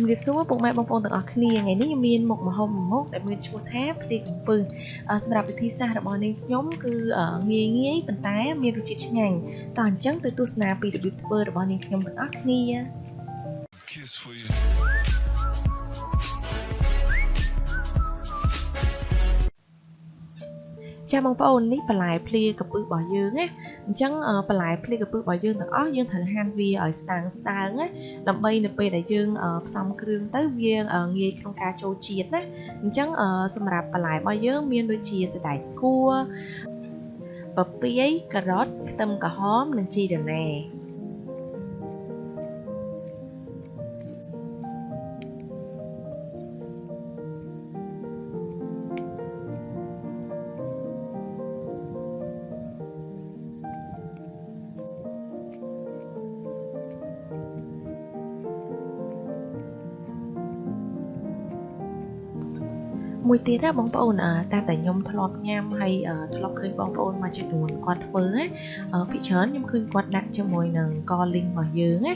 ជំរាបសួរពុកម៉ែបងប្អូនទាំងអស់គ្នាថ្ងៃនេះមានមុខម្ហូបមួយមុខដែលមានឈ្មោះថាភ្លៀកំពឹសសម្រាប់វិធីសាស្ត្ររបស់នាងខ្ញុំគឺងាយងាយប៉ុន្តែមានរសជាតិឆ្ងាញ់តោះអញ្ចឹងទៅទស្សនាពីរបៀបធ្វើរបស់នាងខ្ញុំទាំងអស់គ្នា Kiss for you. ចាបងប្អូននេះបន្លែភ្លាកពឹសរបស់យើងណាអញ្ចឹងបន្លែភ្លាកពឹសរបស់យើងទាំងអស់យើងត្រូវហាន់វាឲ្យស្ដើងស្ដើងណាដើម្បីនៅពេលដែលយើងផ្សំគ្រឿងទៅវាងាយក្នុងការចូលជាតិណាអញ្ចឹងសម្រាប់បន្លែរបស់យើងមានដូចជាសណ្តែកគួរពពាយការ៉ុតខ្ទឹមក្រហមនិងជីរណា មួយទៀតណាបងប្អូនតាមតែខ្ញុំធ្លាប់ញ៉ាំហើយធ្លាប់ឃើញបងប្អូនមួយចំនួនគាត់ធ្វើណាភិកច្រើនខ្ញុំឃើញគាត់ដាក់ជាមួយនឹងកលីងរបស់យើងណា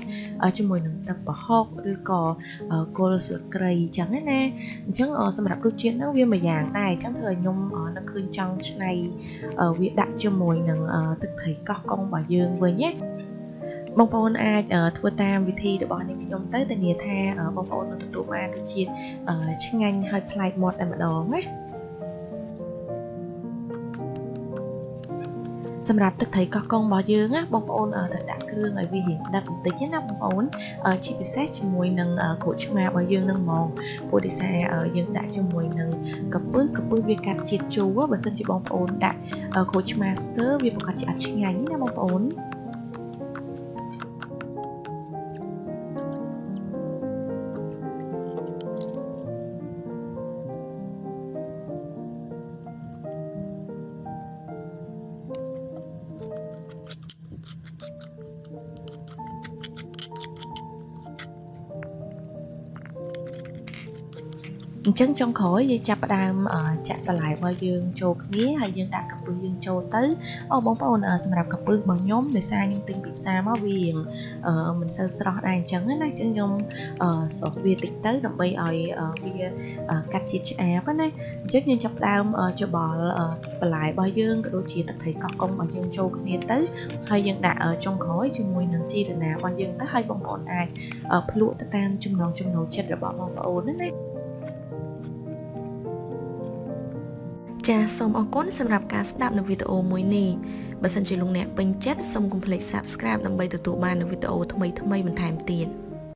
ជាមួយនឹងទឹកប្រហុកឬក៏គល់ស្លឹកគ្រៃអញ្ចឹងណាអញ្ចឹងសម្រាប់រសជាតិហ្នឹងវាមួយយ៉ាងដែរអញ្ចឹងធ្វើឲ្យខ្ញុំនឹកឃើញចង់ឆ្នៃវាដាក់ជាមួយនឹងទឹកត្រីកោះកុងរបស់យើងវិញណា បងប្អូនអាចធ្វើតាមវិធីរបស់នេះខ្ញុំទៅធានាថាបងប្អូននឹងទទួលបានរសជាតិឆ្ងាញ់ហើយប្លែកមាត់តែម្ដងណាសម្រាប់ទឹកត្រីកោះកុងរបស់យើងណាបងប្អូនត្រូវដាក់គ្រឿងឲ្យវារៀងដិតបន្តិចណាបងប្អូនជាពិសេសជាមួយនឹងក្រូចឆ្មារបស់យើងនឹងហ្មងព្រោះដោយសារយើងដាក់ជាមួយនឹងកពឹសកពឹសវាកាត់ជាតិជូរបើសិនជាបងប្អូនដាក់ក្រូចឆ្មាស្ទើវាប្រកាសជាអត់ឆ្ងាញ់ណាបងប្អូន អញ្ចឹងចុងក្រោយយើងចាប់ផ្ដើមចាក់បន្លែរបស់យើងចូលគ្នាហើយយើងដាក់កាពឹសយើងចូលទៅអូបងប្អូនសម្រាប់កាពឹសរបស់ខ្ញុំដោយសារខ្ញុំទិញពីផ្សារមកវាមិនសូវស្រស់ដែរអញ្ចឹងណាអញ្ចឹងខ្ញុំស្រោះវាតិចទៅដើម្បីឲ្យវាកាត់ជាតិឆ្អាបណាអញ្ចឹងយើងចាប់ផ្ដើមច្បល់បន្លែរបស់យើងក៏ដូចជាទឹកត្រីកោះកុំរបស់យើងចូលគ្នាទៅហើយយើងដាក់ចុងក្រោយជាមួយនឹងជីរណារបស់យើងទៅហើយបងប្អូនអាចភ្លក់ទៅតាមចំណង់ចំណូលចិត្តរបស់បងប្អូនណា ចាសសូមអរគុណសម្រាប់ការស្ដាប់នៅវីដេអូមួយនេះបើសិនជាលោកអ្នកពេញចិត្តសូមកុំភ្លេច Subscribe ដើម្បីទទួលបាននូវវីដេអូថ្មីៗបន្ថែមទៀត